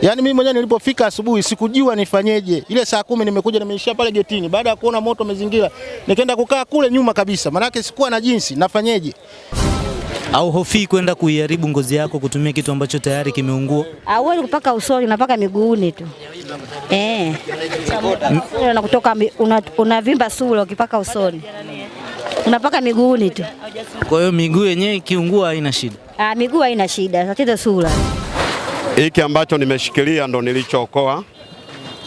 Yaani mimi mwenyewe nilipofika asubuhi sikujua nifanyeje. Ile saa kumi nimekuja nimeishia pale getini. Baada ya kuona moto umezingira, nikaenda kukaa kule nyuma kabisa. Maanake sikuwa na jinsi, nafanyeje? Au hofii kwenda kuiharibu ngozi yako kutumia kitu ambacho tayari kimeungua? Hauwezi kupaka usoni, unapaka miguuni tu eh. Na kutoka unavimba una- sura ukipaka usoni, unapaka miguuni tu. Kwa hiyo miguu yenyewe ikiungua haina shida. Ah, miguu haina shida, tatizo sura. Hiki ambacho nimeshikilia ndo nilichookoa,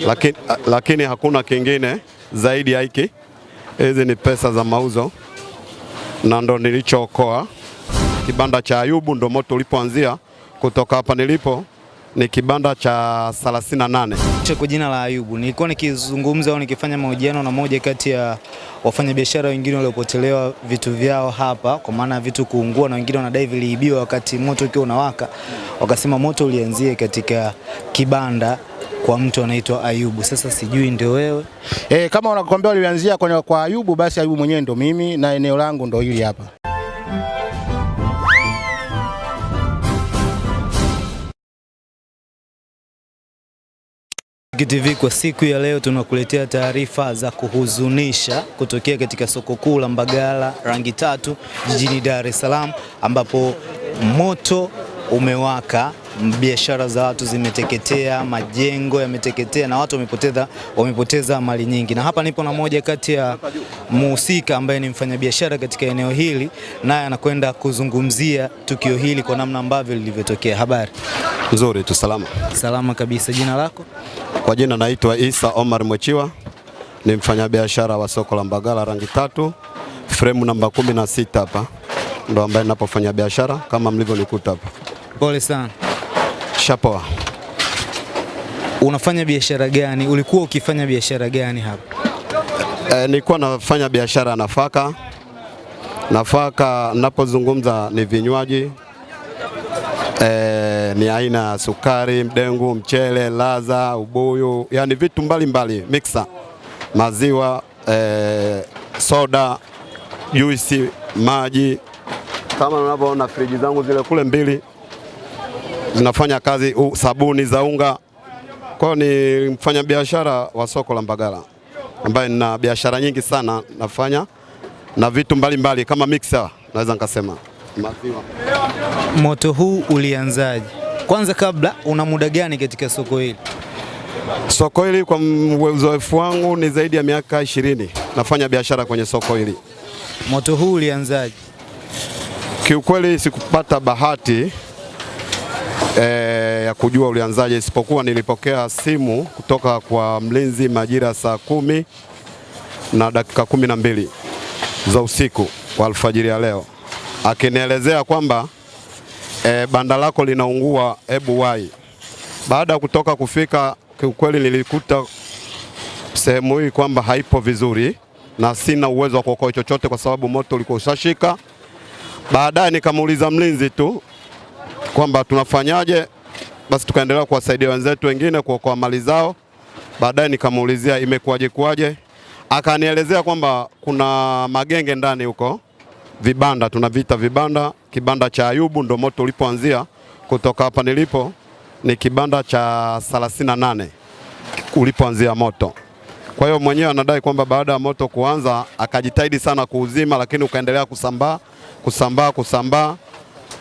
lakini, lakini hakuna kingine zaidi ya hiki. Hizi ni pesa za mauzo na ndo nilichookoa. Kibanda cha Ayubu ndo moto ulipoanzia. Kutoka hapa nilipo ni kibanda cha 38. Cha Kwa jina la Ayubu, nilikuwa nikizungumza au nikifanya mahojiano na moja kati ya wafanyabiashara wengine waliopotelewa vitu vyao hapa, kwa maana ya vitu kuungua na wengine wanadai viliibiwa wakati moto ukiwa unawaka. Wakasema moto ulianzia katika kibanda kwa mtu anaitwa Ayubu. Sasa sijui ndio wewe E, kama unakwambia walianzia kwa Ayubu, basi Ayubu mwenyewe ndo mimi na eneo langu ndo hili hapa. TV kwa siku ya leo tunakuletea taarifa za kuhuzunisha kutokea katika soko kuu la Mbagala rangi tatu jijini Dar es Salaam ambapo moto umewaka, biashara za watu zimeteketea, majengo yameteketea na watu wamepoteza, wamepoteza mali nyingi. Na hapa nipo na moja kati ya muhusika ambaye ni mfanyabiashara katika eneo hili, naye anakwenda kuzungumzia tukio hili kwa namna ambavyo lilivyotokea. Habari? Nzuri tu, salama. Salama kabisa. Jina lako? Kwa jina naitwa Isa Omar Mwechiwa, ni mfanyabiashara wa soko la Mbagala rangi tatu, fremu namba kumi na sita hapa ndo ambaye ninapofanya biashara kama mlivyonikuta hapa. Pole sana. Shapoa. Unafanya biashara gani? Ulikuwa ukifanya biashara gani hapa? E, nilikuwa nafanya biashara ya nafaka. Nafaka napozungumza ni vinywaji e, ni aina ya sukari, mdengu, mchele, laza, ubuyu, yani vitu mbalimbali mbali, mixer, maziwa, e, soda, juisi, maji. Kama unavyoona friji zangu zile kule mbili zinafanya kazi, u, sabuni za unga. Kwa ni mfanyabiashara wa soko la Mbagala ambaye nina biashara nyingi sana nafanya na vitu mbalimbali mbali, kama mixer naweza nikasema maziwa. Moto huu ulianzaje? Kwanza kabla, una muda gani katika soko hili? Soko hili kwa uzoefu wangu ni zaidi ya miaka ishirini nafanya biashara kwenye soko hili. Moto huu ulianzaje? Kiukweli sikupata bahati e, ya kujua ulianzaje, isipokuwa nilipokea simu kutoka kwa mlinzi majira saa kumi na dakika kumi na mbili za usiku wa alfajiri ya leo akinielezea kwamba e, banda lako linaungua, hebu wai. Baada ya kutoka kufika, kiukweli nilikuta sehemu hii kwamba haipo vizuri na sina uwezo wa kuokoa chochote kwa sababu moto ulikuwa ushashika. Baadaye nikamuuliza mlinzi tu kwamba tunafanyaje, basi tukaendelea kuwasaidia wenzetu wengine kuokoa mali zao. Baadaye nikamuulizia imekuwaje kuwaje, akanielezea kwamba kuna magenge ndani huko, vibanda tunavita vibanda. Kibanda cha Ayubu ndo moto ulipoanzia. Kutoka hapa nilipo ni kibanda cha 38 ulipoanzia moto. Kwa hiyo mwenyewe anadai kwamba baada ya moto kuanza akajitahidi sana kuuzima, lakini ukaendelea kusambaa kusambaa kusambaa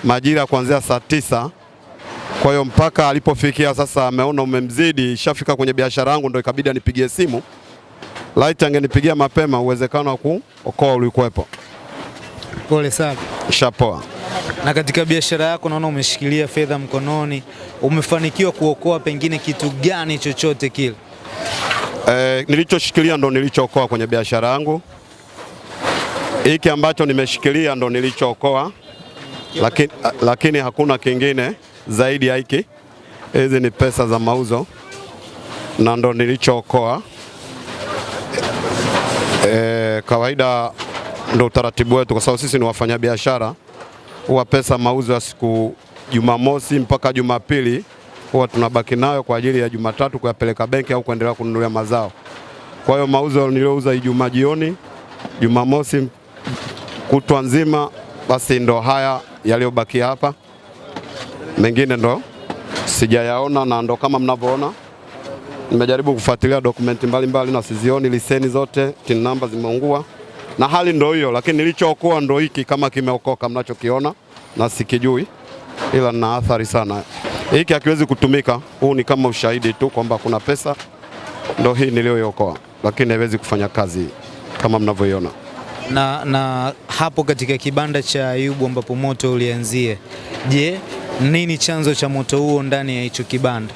majira kuanzia saa tisa. Kwa hiyo mpaka alipofikia sasa, ameona umemzidi, ishafika kwenye biashara yangu, ndo ikabidi anipigie simu. Laiti angenipigia mapema, uwezekano wa kuokoa ulikuwepo. Pole sana. Shapoa. Na katika biashara yako naona umeshikilia fedha mkononi, umefanikiwa kuokoa pengine kitu gani chochote kile? Eh, nilichoshikilia ndo nilichookoa kwenye biashara yangu. Hiki ambacho nimeshikilia ndo nilichookoa, lakini, lakini hakuna kingine zaidi ya hiki. Hizi ni pesa za mauzo na ndo nilichookoa. E, kawaida ndo utaratibu wetu, kwa sababu sisi ni wafanyabiashara, huwa pesa mauzo ya siku Jumamosi mpaka Jumapili huwa tunabaki nayo kwa ajili ya Jumatatu kuyapeleka benki au kuendelea kununulia mazao. Kwa hiyo mauzo niliyouza Ijumaa jioni, Jumamosi kutwa nzima, basi ndo haya yaliyobakia hapa, mengine ndo sijayaona, na ndo kama mnavyoona. Nimejaribu kufuatilia dokumenti mbalimbali na sizioni, leseni zote, tin namba zimeungua na hali ndo hiyo, lakini nilichookoa ndo hiki, kama kimeokoka mnachokiona na sikijui, ila na athari sana. Hiki hakiwezi kutumika, huu ni kama ushahidi tu kwamba kuna pesa, ndo hii niliyoiokoa, lakini haiwezi kufanya kazi kama mnavyoiona. Na, na hapo katika kibanda cha Ayubu ambapo moto ulianzia, je, nini chanzo cha moto huo ndani ya hicho kibanda?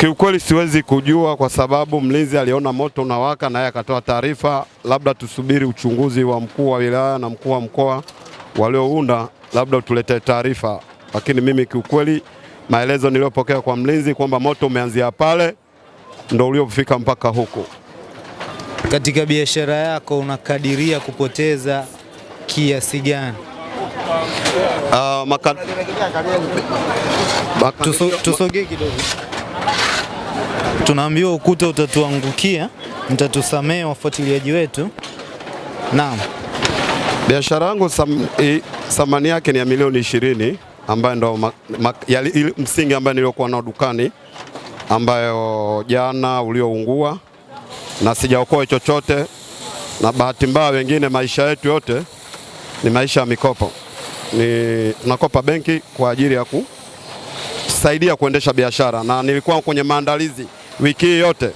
Kiukweli siwezi kujua kwa sababu mlinzi aliona moto unawaka naye akatoa taarifa. Labda tusubiri uchunguzi wa mkuu wa wilaya na mkuu wa mkoa waliounda, labda utuletee taarifa, lakini mimi kiukweli maelezo niliyopokea kwa mlinzi kwamba moto umeanzia pale ndo uliofika mpaka huku. Katika biashara yako unakadiria kupoteza kiasi gani? Uh, maka... maka... Tuso, tusogee kidogo. Tunaambiwa ukuta utatuangukia, mtatusamehe wafuatiliaji wetu. Naam. Biashara yangu thamani yake ni ya milioni ishirini ambayo ndo msingi ambayo niliokuwa nao dukani ambayo jana ulioungua na sijaokoa chochote, na bahati mbaya wengine maisha yetu yote ni maisha ya mikopo. Ni tunakopa benki kwa ajili ya kusaidia kuendesha biashara, na nilikuwa kwenye maandalizi wiki hii yote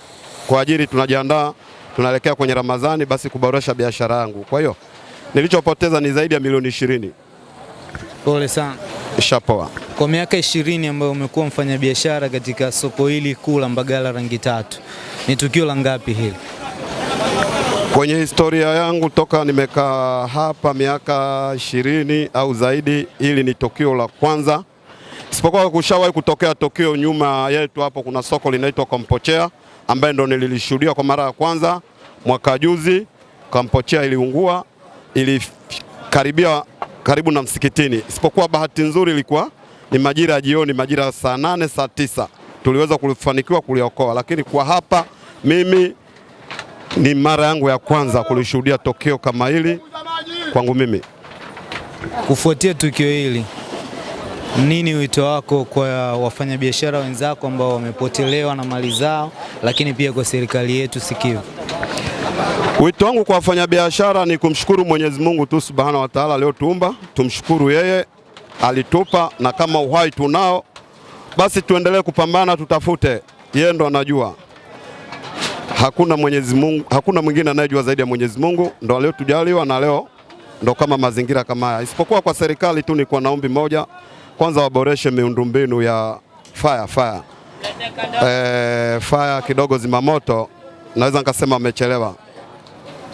kwa ajili tunajiandaa, tunaelekea kwenye Ramadhani, basi kuboresha biashara yangu. Kwa hiyo nilichopoteza ni zaidi ya milioni ishirini. Pole sana. Ishapoa. Kwa miaka ishirini ambayo umekuwa mfanyabiashara katika soko hili kuu la Mbagala rangi tatu, ni tukio la ngapi hili? Kwenye historia yangu toka nimekaa hapa miaka ishirini au zaidi, hili ni tukio la kwanza, isipokuwa kushawahi kutokea tukio nyuma yetu hapo. Kuna soko linaitwa Kampochea ambaye ndo nililishuhudia kwa mara ya kwanza mwaka juzi. Kampochea iliungua, ilikaribia karibu na msikitini, isipokuwa bahati nzuri ilikuwa ni majira ya jioni, majira ya saa nane saa tisa tuliweza kufanikiwa kuliokoa, lakini kwa hapa mimi ni mara yangu ya kwanza kulishuhudia tokeo kama hili kwangu mimi. Kufuatia tukio hili, nini wito wako kwa wafanyabiashara wenzako ambao wamepotelewa na mali zao, lakini pia kwa serikali yetu sikivu? Wito wangu kwa wafanyabiashara ni kumshukuru Mwenyezi Mungu tu Subhanahu wa Ta'ala aliyotuumba, tumshukuru yeye alitupa, na kama uhai tunao, basi tuendelee kupambana, tutafute, yeye ndo anajua hakuna Mwenyezi Mungu, hakuna mwingine anayejua zaidi ya Mwenyezi Mungu, ndo aliyotujaliwa na leo ndo kama mazingira kama haya. Isipokuwa kwa serikali tu ni kwa naombi moja, kwanza waboreshe miundombinu ya fire fire. E, fire kidogo zimamoto, naweza nikasema amechelewa.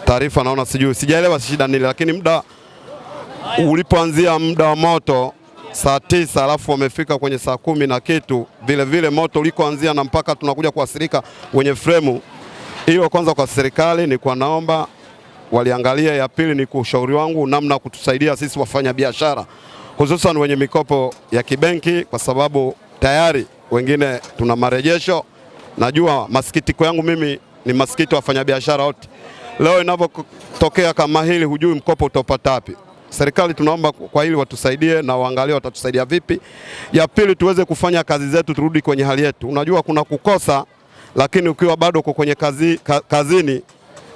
Taarifa naona sijui, sijaelewa shida nini, lakini muda ulipoanzia muda wa moto saa tisa alafu wamefika kwenye saa kumi na kitu, vile vile moto ulikoanzia na mpaka tunakuja kuasirika wenye fremu. Hiyo kwanza kwa serikali ni kwa naomba waliangalia. Ya pili ni kwa ushauri wangu namna kutusaidia sisi wafanya biashara hususan wenye mikopo ya kibenki, kwa sababu tayari wengine tuna marejesho. Najua masikitiko yangu mimi ni masikiti wafanyabiashara wote. Leo inavyotokea kama hili, hujui mkopo utapata wapi. Serikali tunaomba kwa hili watusaidie na waangalie watatusaidia vipi. Ya pili tuweze kufanya kazi zetu, turudi kwenye hali yetu. Unajua kuna kukosa lakini ukiwa bado uko kwenye kazi, kazini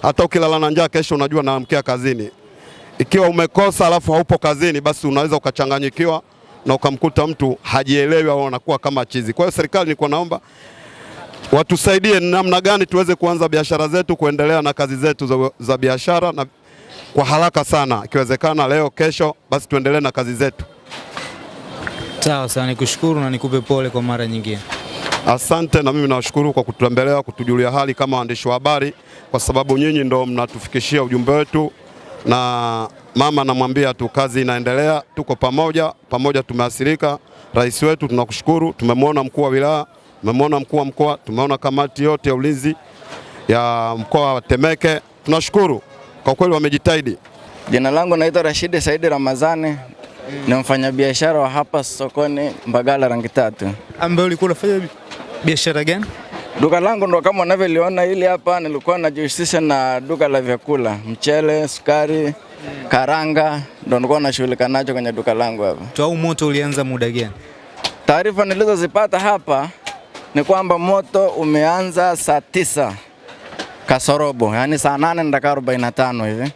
hata ukilala na njaa kesho unajua naamkia kazini. Ikiwa umekosa alafu haupo kazini, basi unaweza ukachanganyikiwa na ukamkuta mtu hajielewi au anakuwa kama chizi. Kwa hiyo serikali, nilikuwa naomba watusaidie namna gani tuweze kuanza biashara zetu, kuendelea na kazi zetu za, za biashara na kwa haraka sana, ikiwezekana leo kesho, basi tuendelee na kazi zetu. Sawa sana, nikushukuru na nikupe pole kwa mara nyingine. Asante na mimi nawashukuru kwa kututembelea, kutujulia hali kama waandishi wa habari, kwa sababu nyinyi ndo mnatufikishia ujumbe wetu, na mama anamwambia tu kazi inaendelea, tuko pamoja pamoja, tumeathirika. Rais wetu tunakushukuru, tumemwona mkuu wa wilaya, tumemwona mkuu wa mkoa, tumeona kamati yote ya ulinzi ya mkoa wa Temeke, tunashukuru kwa kweli, wamejitahidi. Jina langu naitwa Rashidi Saidi Ramazani, ni mfanyabiashara wa hapa sokoni Mbagala rangi tatu. Ambaye ulikuwa unafanya biashara gani? Duka langu ndo kama unavyoliona hili hapa, nilikuwa najihusisha na duka la vyakula, mchele, sukari, karanga, ndo nilikuwa nashughulika nacho kwenye duka langu hapa. Au moto ulianza muda gani? Taarifa nilizozipata hapa ni kwamba moto umeanza saa tisa kasorobo, yaani saa nane na dakika arobaini na tano hivi,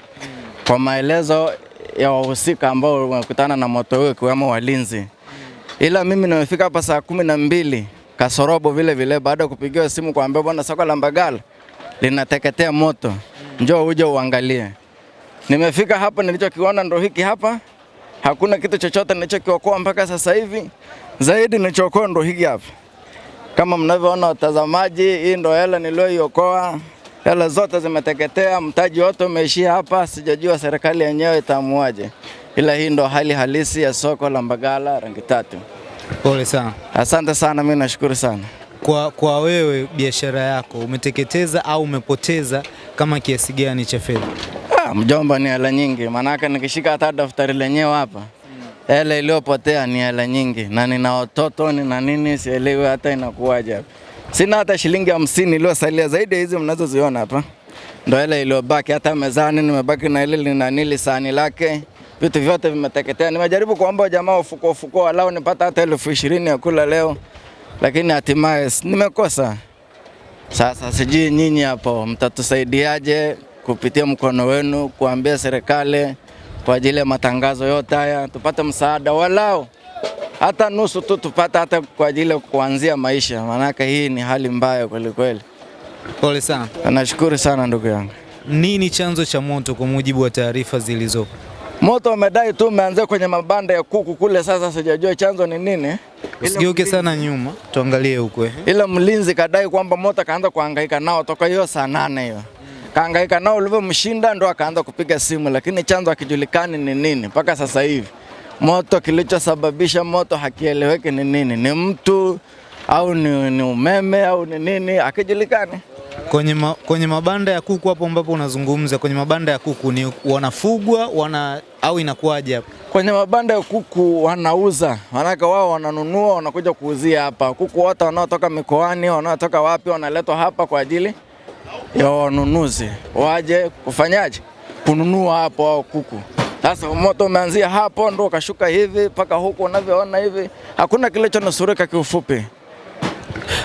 kwa maelezo ya wahusika ambao wamekutana na moto huo ikiwemo walinzi. Ila mimi nimefika hapa saa kumi na mbili kasorobo vile vile, baada ya kupigiwa simu kuambia bwana, soko la Mbagala linateketea moto, njoo uje uangalie. Nimefika hapa, nilichokiona ndo hiki hapa. Hakuna kitu chochote nilichokiokoa mpaka sasa hivi, zaidi nilichookoa ndo hiki hapa. Kama mnavyoona watazamaji, hii ndo hela niliyoiokoa. Hela zote zimeteketea, mtaji wote umeishia hapa. Sijajua serikali yenyewe itaamuaje, ila hii ndo hali halisi ya soko la Mbagala rangi tatu. Pole sana. Asante sana, mimi nashukuru sana. Kwa, kwa wewe biashara yako umeteketeza au umepoteza kama kiasi gani cha fedha? Ah, mjomba, ni hela nyingi, maanake nikishika hata daftari lenyewe hapa hela iliyopotea ni hela nyingi, na nina watoto nina nini, sielewi hata inakuwaje hapa. Sina hata shilingi hamsini iliyosalia zaidi ya hizi mnazoziona hapa, ndo hela iliyobaki. Hata mezani nimebaki na ile linanili sahani lake, vitu vyote vimeteketea. Nimejaribu kuomba jamaa ufuko ufuko, walau nipata hata elfu ishirini ya kula leo, lakini hatimaye nimekosa. Sasa sijui nyinyi hapo mtatusaidiaje kupitia mkono wenu kuambia serikali kwa ajili ya matangazo yote haya tupate msaada walau hata nusu tu tupate hata kwa ajili ya kuanzia maisha, maanake hii ni hali mbaya kweli kweli. Pole sana. Nashukuru sana ndugu yangu. Nini chanzo cha moto kwa mujibu wa taarifa zilizopo? Moto umedai tu umeanzia kwenye mabanda ya kuku kule, sasa sijajua chanzo ni nini. Usigeuke sana nyuma, tuangalie huko. eh. ila mlinzi kadai kwamba moto kaanza kuhangaika nao toka hiyo saa nane hiyo kaangaika nao, ulivyomshinda ndo akaanza kupiga simu, lakini chanzo hakijulikani ni nini mpaka sasa hivi. Moto kilichosababisha moto hakieleweki ni nini, ni mtu au ni, ni umeme au ni nini, hakijulikani. Kwenye, ma, kwenye mabanda ya kuku hapo ambapo unazungumza, kwenye mabanda ya kuku ni wanafugwa wana au inakuwaje hapo? Kwenye mabanda ya kuku wanauza, manake wao wananunua, wanakuja kuuzia hapa. Kuku wote wanaotoka mikoani, wanaotoka wapi, wanaletwa hapa kwa ajili ya wanunuzi waje kufanyaje, kununua hapo wao kuku. Sasa moto umeanzia hapo, ndo ukashuka hivi mpaka huku unavyoona hivi, hakuna kilichonusurika kiufupi.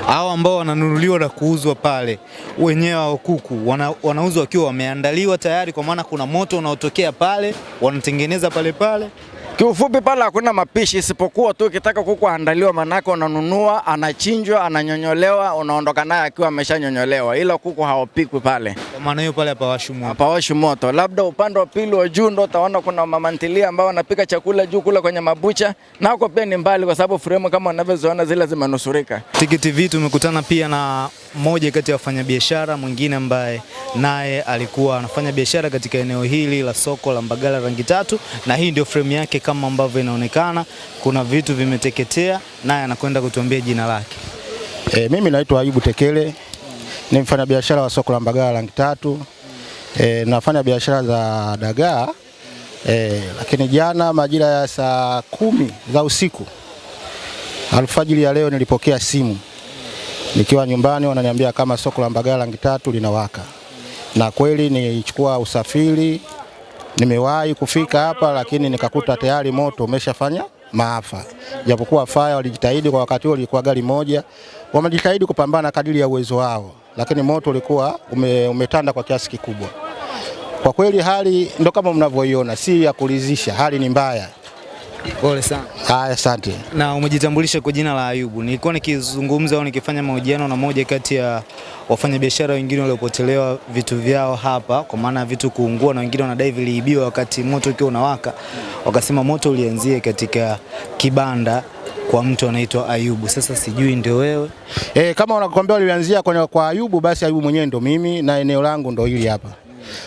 Hao ambao wananunuliwa na kuuzwa pale, wenyewe hao kuku wana, wanauzwa wakiwa wameandaliwa tayari, kwa maana kuna moto unaotokea pale, wanatengeneza pale pale. Kiufupi pale hakuna mapishi isipokuwa tu ukitaka kuku aandaliwa, manake unanunua, anachinjwa, ananyonyolewa, unaondoka naye akiwa ameshanyonyolewa, ila kuku hawapikwi pale, Kwa maana hiyo pale hapawashi moto. hapawashi moto. Labda upande wa pili wa juu ndo utaona kuna mamantilia ambao wanapika chakula juu kule kwenye mabucha, nako pia ni mbali, kwa sababu fremu kama unavyoziona zile zimenusurika. Tiki TV tumekutana pia na mmoja kati ya wafanyabiashara mwingine ambaye naye alikuwa anafanya biashara katika eneo hili la soko la Mbagala rangi tatu, na hii ndio fremu yake kama ambavyo inaonekana. Kuna vitu vimeteketea, naye anakwenda kutuambia jina lake. E, mimi naitwa Ayubu Tekele ni mfanyabiashara wa soko la Mbagala rangi tatu. E, nafanya biashara za dagaa e, lakini jana majira ya saa kumi za usiku alfajiri ya leo nilipokea simu nikiwa nyumbani, wananiambia kama soko la Mbagala rangi tatu linawaka, na kweli nilichukua usafiri, nimewahi kufika hapa, lakini nikakuta tayari moto umeshafanya maafa, japokuwa faya walijitahidi kwa wakati huo, ilikuwa gari moja, wamejitahidi kupambana kadiri ya uwezo wao, lakini moto ulikuwa ume, umetanda kwa kiasi kikubwa. Kwa kweli hali ndo kama mnavyoiona, si ya kuridhisha, hali ni mbaya. Pole sana. Haya, asante. Na umejitambulisha kwa jina la Ayubu. Nilikuwa nikizungumza au nikifanya mahojiano na moja kati ya wafanyabiashara wengine waliopotelewa vitu vyao hapa, kwa maana vitu kuungua na wengine wanadai viliibiwa wakati moto ukiwa unawaka. Wakasema moto ulianzie katika kibanda kwa mtu anaitwa Ayubu. Sasa sijui ndio wewe E, kama wanakuambia ulianzia kwa, kwa Ayubu, basi Ayubu mwenyewe ndo mimi na eneo langu ndo hili hapa.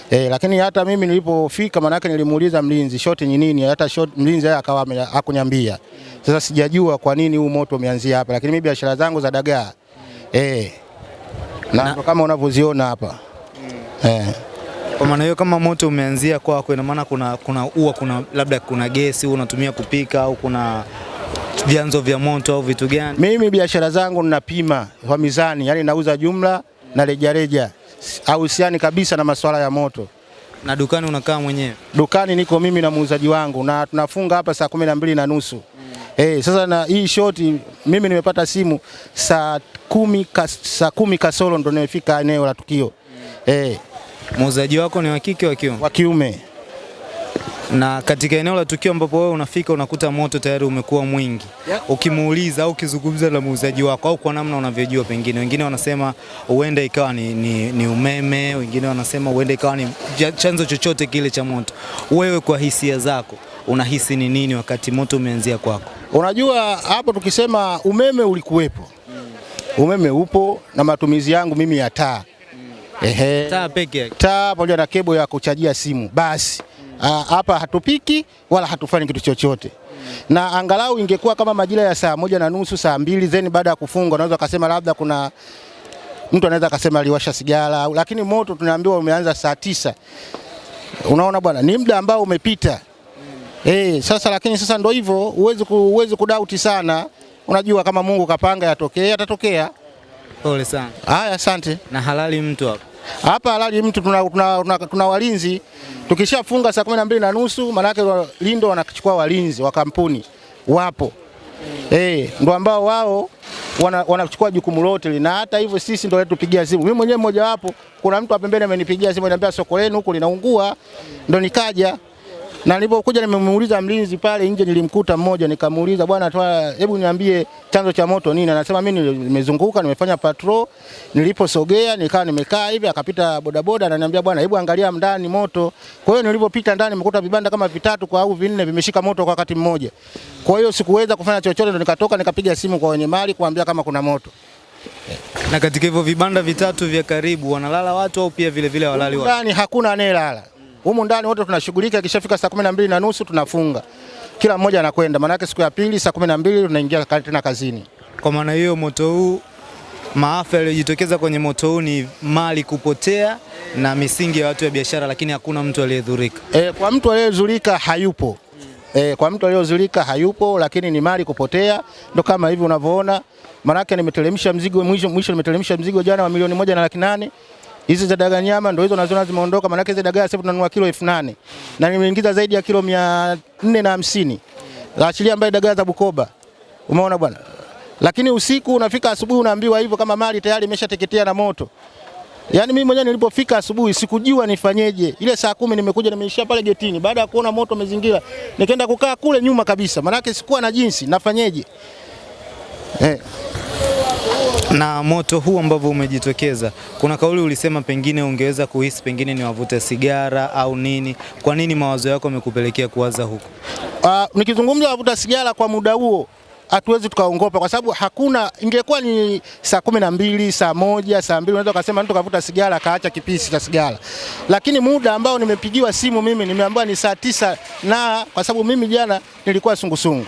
E, lakini hata mimi nilipofika, manake nilimuuliza mlinzi shoti ni nini, hata shoti mlinzi yeye akawa hakuniambia. Sasa sijajua kwa nini huu moto umeanzia hapa, lakini mimi biashara zangu za dagaa e, na na kama unavyoziona hapa mm. eh. Kwa maana hiyo kama moto umeanzia kwako, ina maana kuna kuna ua kuna labda kuna gesi unatumia kupika au kuna vyanzo vya moto au vitu gani? Mimi biashara zangu ninapima kwa mizani, yani nauza jumla na rejareja, hahusiani kabisa na masuala ya moto. Na dukani unakaa mwenyewe? Dukani niko mimi na muuzaji wangu na tunafunga hapa saa kumi na mbili na nusu Eh, sasa na hii shoti mimi nimepata simu saa kumi, kas, saa kumi kasoro ndo nimefika eneo la tukio eh, Muuzaji wako ni wa kike wa kiume? wa kiume. Na katika eneo la tukio ambapo wewe unafika unakuta moto tayari umekuwa mwingi, ukimuuliza au ukizungumza na muuzaji wako au kwa namna unavyojua, pengine wengine wanasema huenda ikawa ni, ni, ni umeme, wengine wanasema huenda ikawa ni chanzo chochote kile cha moto. Wewe kwa hisia zako unahisi ni nini wakati moto umeanzia kwako? Unajua hapo tukisema umeme ulikuwepo, umeme upo na matumizi yangu mimi ya taa ehe, Taa peke yake. taa pamoja na kebo ya kuchajia simu basi. hapa Hapa hatupiki wala hatufanyi kitu chochote, na angalau ingekuwa kama majira ya saa moja na nusu saa mbili zeni baada ya kufunga, unaweza kusema labda kuna mtu anaweza akasema aliwasha sigara, lakini moto tunaambiwa umeanza saa tisa. Unaona bwana, ni muda ambao umepita. mm. Eh, sasa lakini sasa ndo hivyo, uwezi huwezi kudauti sana. Unajua kama Mungu kapanga yatokee, yatatokea. Pole sana. Haya, asante. Na halali mtu hapa Hapa halali mtu tuna, tuna, tuna, tuna walinzi. Tukishafunga saa kumi na mbili na nusu maanake wa- lindo wanachukua walinzi wa kampuni wapo eh, ndo ambao wao wana- wanachukua jukumu lote na hata hivyo sisi ndo tupigia simu. Mimi mwenyewe mmoja wapo, kuna mtu pembeni amenipigia simu ananiambia soko lenu huko linaungua, ndo nikaja na nilipokuja nimemuuliza mlinzi pale nje, nilimkuta mmoja, nikamuuliza bwana, toa, hebu niambie chanzo cha moto nini? Anasema mimi nimezunguka, nimefanya patrol, niliposogea nikawa nimekaa hivi, akapita bodaboda, ananiambia bwana, hebu angalia ndani moto. Kwa hiyo nilipopita ndani nimekuta vibanda kama vitatu kwa au vinne vimeshika moto kwa wakati mmoja. Kwa hiyo sikuweza kufanya chochote, ndo nikatoka nikapiga simu kwa wenye mali kuambia kama kuna moto. Na katika hivyo vibanda vitatu vya karibu wanalala watu au pia vile vile walali watu? Ndani hakuna anayelala. Humu ndani wote tunashughulika, ikishafika saa kumi na mbili na nusu tunafunga, kila mmoja anakwenda, maanake siku ya pili saa kumi na mbili tunaingia tena kazini. Kwa maana hiyo moto huu, maafa yaliyojitokeza kwenye moto huu ni mali kupotea na misingi ya watu ya biashara, lakini hakuna mtu aliyedhurika. E, kwa mtu aliyedhurika hayupo. E, kwa mtu aliyedhurika hayupo, lakini ni mali kupotea, ndo kama hivi unavyoona. Maanake nimeteremsha mzigo mwisho, mwisho nimeteremsha mzigo jana wa milioni moja na laki nane. Hizi za dagaa nyama ndio hizo naziona zimeondoka, maanake hizi dagaa sasa tunanunua kilo elfu nane na nimeingiza zaidi ya kilo mia nne na hamsini achilia ambaye dagaa za Bukoba, umeona bwana. Lakini usiku unafika asubuhi unaambiwa hivyo kama mali tayari imeshateketea na moto. Yaani mimi mwenyewe nilipofika asubuhi sikujua nifanyeje. Ile saa kumi nimekuja nimeishia pale getini baada ya kuona moto umezingira. Nikaenda kukaa kule nyuma kabisa. Maana sikuwa na jinsi nafanyeje. Eh, Na moto huu ambavyo umejitokeza, kuna kauli ulisema pengine ungeweza kuhisi pengine ni wavuta sigara au nini. Kwa nini mawazo yako yamekupelekea kuwaza huko? uh, nikizungumza wavuta sigara kwa muda huo hatuwezi tukaongopa kwa sababu hakuna, ingekuwa ni saa kumi na mbili saa moja saa mbili unaweza ukasema mtu kavuta sigara akaacha kipisi cha sigara, lakini muda ambao nimepigiwa simu mimi nimeambiwa ni saa tisa na kwa sababu mimi jana nilikuwa sungusungu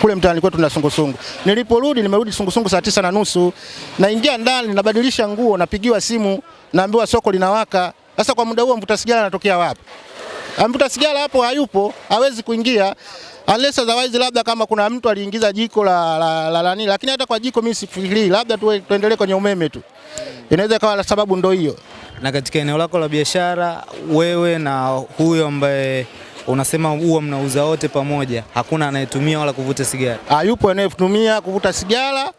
kule mtaani kwetu na sungusungu. Niliporudi nimerudi sungusungu saa tisa na nusu, naingia ndani nabadilisha nguo, napigiwa simu, naambiwa soko linawaka. Sasa kwa muda huo mvuta sigara anatokea wapi? Mvuta sigara hapo hayupo, hawezi kuingia unless otherwise, labda kama kuna mtu aliingiza jiko la la, la, la, la lakini hata kwa jiko mimi sifikirii, labda tu tuendelee kwenye umeme tu, inaweza ikawa sababu ndo hiyo. Na katika eneo lako la biashara, wewe na huyo ambaye unasema huwa mnauza wote pamoja, hakuna anayetumia wala kuvuta sigara? Ah, yupo anayetumia kuvuta sigara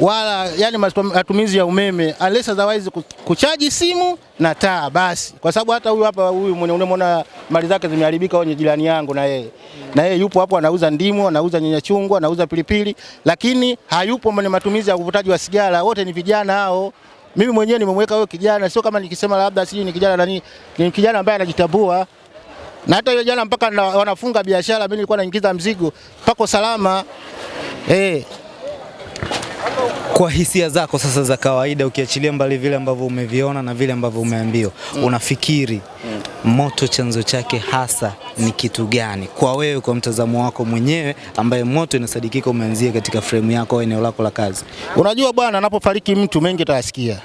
wala yani matumizi ya umeme unless otherwise kuchaji simu na taa basi, kwa sababu hata huyu hapa huyu mwenye unamwona mali zake zimeharibika, wenye jirani yangu na yeye na yeye yupo hapo, anauza ndimu, anauza nyanya chungwa, anauza pilipili, lakini hayupo mwenye matumizi ya uvutaji wa sigara. Wote ni vijana hao. Mimi mwenyewe nimemweka huyo kijana, sio kama nikisema labda sijui ni kijana nani, ni kijana ambaye anajitambua na hata yule jana mpaka na, wanafunga biashara, mimi nilikuwa naingiza mzigo pako salama eh. Kwa hisia zako sasa za kawaida, ukiachilia mbali vile ambavyo umeviona na vile ambavyo umeambiwa, mm. unafikiri mm. moto chanzo chake hasa ni kitu gani kwa wewe, kwa mtazamo wako mwenyewe, ambaye moto inasadikika umeanzia katika fremu yako au eneo lako la kazi? Unajua bwana, anapofariki mtu mengi utayasikia.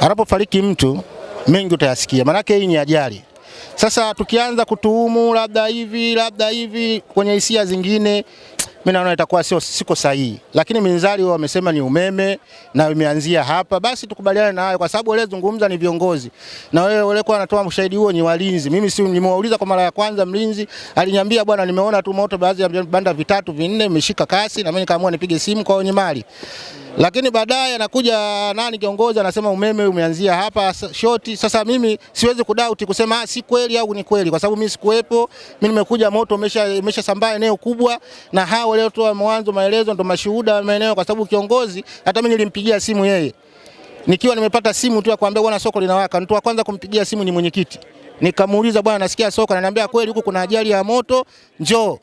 Anapofariki mtu mengi utayasikia, maanake hii ni ajali. Sasa tukianza kutuhumu labda hivi labda hivi kwenye hisia zingine, mimi naona itakuwa sio siko sahihi, lakini minzali wao wamesema ni umeme na imeanzia hapa, basi tukubaliane na hayo, kwa sababu wale zungumza ni viongozi. Na wewe wale kwa anatoa ushahidi huo ni walinzi. Mimi si nimewauliza kwa mara ya kwanza, mlinzi aliniambia bwana, nimeona tu moto baadhi ya vibanda vitatu vinne imeshika kasi, na mimi nikaamua nipige simu kwa wenye mali lakini baadaye anakuja nani kiongozi anasema umeme umeanzia hapa shoti. Sasa mimi siwezi kudoubt kusema ah, si kweli au ni kweli, kwa sababu mimi sikuwepo. Mimi nimekuja, moto umesha umeshasambaa eneo kubwa, na hao waliotoa mwanzo maelezo ndo mashuhuda wa maeneo, kwa sababu kiongozi, hata mimi nilimpigia simu yeye nikiwa nimepata simu tu ya kuambia bwana, soko linawaka. Mtu wa kwanza kumpigia simu ni mwenyekiti, nikamuuliza bwana, nasikia soko, ananiambia kweli, huku kuna ajali ya moto, njoo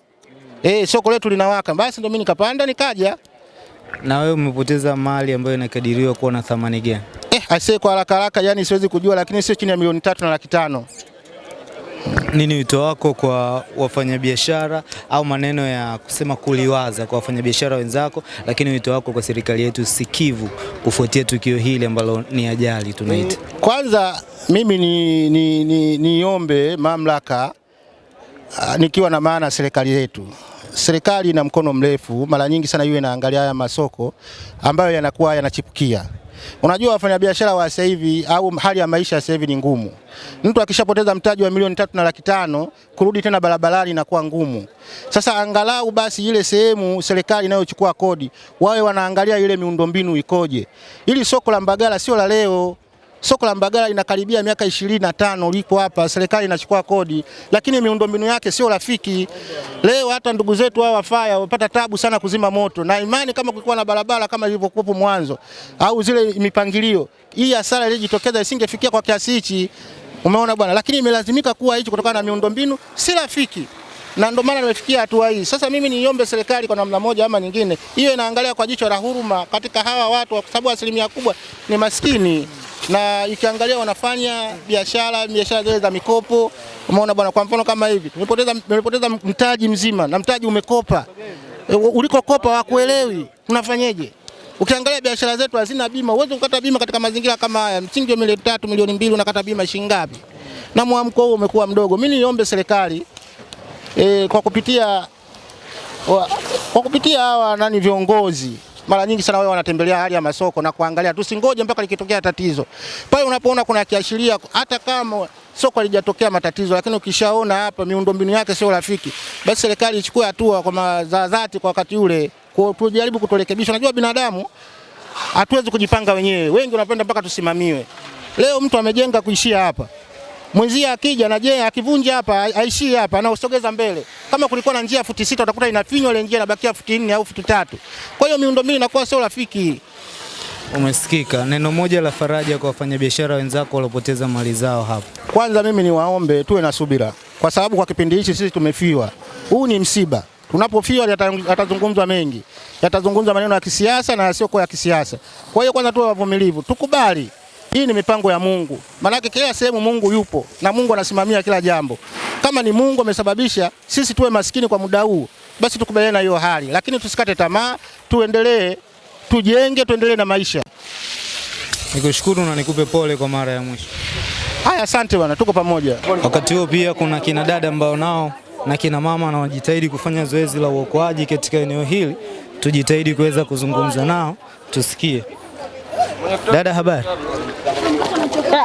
eh, soko letu linawaka. Basi ndo mimi nikapanda nikaja. Na wewe umepoteza mali ambayo inakadiriwa kuwa na thamani gani? Eh, aisee kwa haraka haraka yani siwezi kujua, lakini sio chini ya milioni tatu na laki tano. Nini wito wako kwa wafanyabiashara au maneno ya kusema kuliwaza kwa wafanyabiashara wenzako, lakini wito wako kwa serikali yetu sikivu kufuatia tukio hili ambalo ni ajali tunaita? Kwanza mimi ni, ni, ni, niombe mamlaka ah, nikiwa na maana serikali yetu serikali ina mkono mrefu, mara nyingi sana iwe inaangalia haya masoko ambayo yanakuwa yanachipukia. Unajua wafanyabiashara wa sasa hivi au hali ya maisha sasa hivi ni ngumu. Mtu akishapoteza mtaji wa milioni tatu na laki tano kurudi tena barabarani inakuwa ngumu. Sasa angalau basi ile sehemu serikali inayochukua kodi wawe wanaangalia ile miundombinu ikoje. Ili soko la Mbagala sio la leo. Soko la Mbagala linakaribia miaka ishirini na tano liko hapa, serikali inachukua kodi, lakini miundombinu yake sio rafiki. Leo hata ndugu zetu hawa wafaya wamepata tabu sana kuzima moto, na imani kama kulikuwa na barabara kama ilivyokuwa mwanzo au zile mipangilio, hii hasara iliyojitokeza isingefikia kwa kiasi hichi. Umeona bwana, lakini imelazimika kuwa hichi kutokana na miundombinu si rafiki na ndio maana nimefikia hatua hii. Sasa mimi niombe serikali kwa namna moja ama nyingine, hiyo inaangalia kwa jicho la huruma katika hawa watu, kwa sababu asilimia kubwa ni maskini na ikiangalia wanafanya biashara biashara zile za mikopo. Umeona bwana, kwa mfano kama hivi nimepoteza nimepoteza mtaji mzima na mtaji umekopa, e, ulikokopa wakuelewi, unafanyeje? Ukiangalia biashara zetu hazina bima, uweze kukata bima katika mazingira kama haya. Msingi wa milioni tatu milioni mbili unakata bima shilingi ngapi? Na mwamko huo umekuwa mdogo. Mimi niombe serikali e, kwa kupitia wa, kwa kupitia hawa nani viongozi mara nyingi sana wao wanatembelea hali ya masoko na kuangalia, tusingoje mpaka likitokea tatizo. Pale unapoona kuna kiashiria, hata kama soko halijatokea matatizo, lakini ukishaona hapa miundombinu yake sio rafiki, basi serikali ichukue hatua kwa za kwa wakati ule, tujaribu kutorekebisha. Unajua binadamu hatuwezi kujipanga wenyewe, wengi wanapenda mpaka tusimamiwe. Leo mtu amejenga kuishia hapa mwenzie akija na je akivunja hapa aishie hapa anaosogeza mbele. Kama kulikuwa na njia futi sita utakuta inafinywa ile njia inabakia futi nne au futi tatu. Kwa hiyo miundombinu inakuwa sio rafiki. Umesikika neno moja la faraja kwa wafanyabiashara wenzako waliopoteza mali zao hapa. Kwanza mimi niwaombe tuwe na subira, kwa sababu kwa kipindi hichi sisi tumefiwa. Huu ni msiba, tunapofiwa yatazungumzwa mengi, yatazungumzwa maneno ya kisiasa na yasiyokuwa ya kisiasa. Kwa hiyo kwanza tuwe wavumilivu, tukubali hii ni mipango ya Mungu, maanake kila sehemu Mungu yupo na Mungu anasimamia kila jambo. Kama ni Mungu amesababisha sisi tuwe maskini kwa muda huu, basi tukubaliane na hiyo hali, lakini tusikate tamaa, tuendelee, tujenge, tuendelee na maisha. Nikushukuru na nikupe pole kwa mara ya mwisho. Haya, asante bwana, tuko pamoja. Wakati huo pia kuna kina dada ambao nao na kina mama wanajitahidi kufanya zoezi la uokoaji katika eneo hili, tujitahidi kuweza kuzungumza nao tusikie. Dada, habari?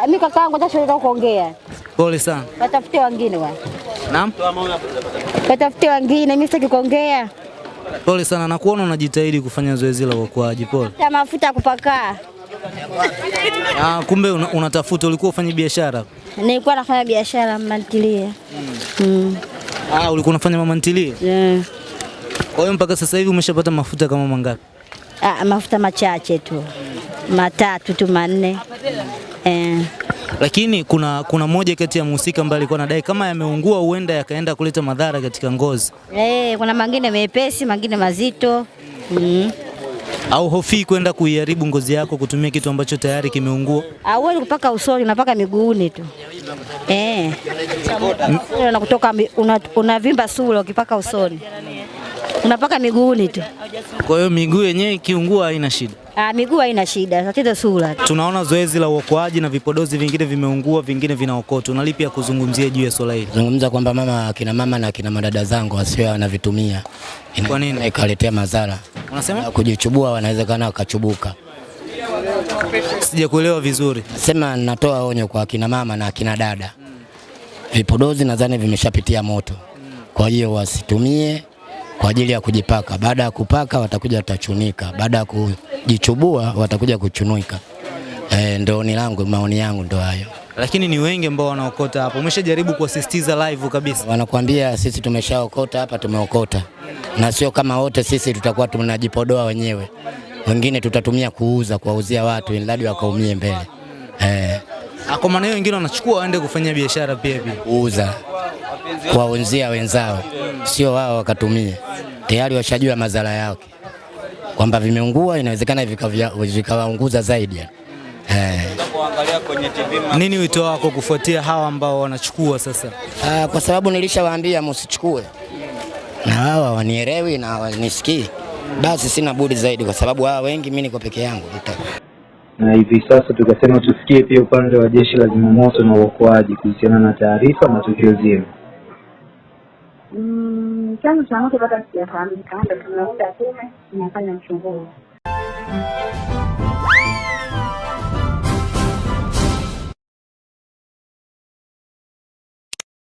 Mimi kaka yangu acha shule kuongea. Pole sana. Watafute wengine bwana. Naam, Watafutie wengine, mimi sitaki kuongea. pole sana. Nakuona unajitahidi kufanya zoezi la uokoaji, pole. Ta mafuta kupaka. Ah, kumbe una, unatafuta, ulikuwa ufanya biashara? Nilikuwa nafanya biashara mnantilia. Mm. Ah, ulikuwa unafanya mama ntilie? Yeah. Kwa hiyo mpaka sasa hivi umeshapata mafuta kama mangapi? Ah, mafuta machache tu. Matatu tu manne. Eh. Lakini kuna kuna moja kati ya mhusika ambaye alikuwa anadai kama yameungua huenda yakaenda kuleta madhara katika ngozi, Eh, kuna mangine mepesi, mangine mazito. Mm. au hofi kwenda kuiharibu ngozi yako kutumia kitu ambacho tayari kimeungua? Hauwezi kupaka usoni, unapaka miguuni tu. Eh. Na kutoka unavimba una sura ukipaka usoni. Unapaka miguuni tu. Kwa hiyo miguu yenyewe ikiungua haina shida. Ah, miguu haina shida, tatizo sura. Tunaona zoezi la uokoaji na vipodozi vingine vimeungua, vingine vinaokotwa. Na lipi ya kuzungumzia juu ya swala hili? zungumza kwamba mama akina mama na akina madada zangu wasiwe wanavitumia, Kwa nini? ikaletea madhara Unasema? Na kujichubua, wanawezekana wakachubuka. Sijakuelewa vizuri. Sema natoa onyo kwa akina mama na akina dada, vipodozi nadhani vimeshapitia moto, kwa hiyo wasitumie kwa ajili ya kujipaka. Baada ya kupaka watakuja watachunika, baada ya kujichubua watakuja kuchunika. E, ndo ni langu, maoni yangu ndo hayo. Lakini ni wengi ambao wanaokota hapo. Umeshajaribu kuwasisitiza live kabisa. Wanakuambia sisi tumeshaokota hapa, tumeokota, na sio kama wote sisi tutakuwa tunajipodoa wenyewe, wengine tutatumia kuuza, kuwauzia watu ili wakaumie mbele eh, Kwa maana hiyo wengine wanachukua waende kufanya biashara pia pia. kuuza kuwauzia wenzao, sio wao wakatumie. Tayari washajua madhara yake kwamba vimeungua, inawezekana vikawaunguza zaidi eh. Nini wito wako kufuatia hawa ambao wanachukua sasa? Aa, kwa sababu nilishawaambia msichukue, na hawa wanielewi na wanisikii, basi sina budi zaidi, kwa sababu hawa wengi mimi niko peke yangu na hivi sasa tukasema tusikie pia upande wa jeshi la zimamoto na uokoaji kuhusiana na taarifa na tukio zima. Mm, chanzo cha moto bado hakijafahamika, ndio tumeunda tume inafanya uchunguzi.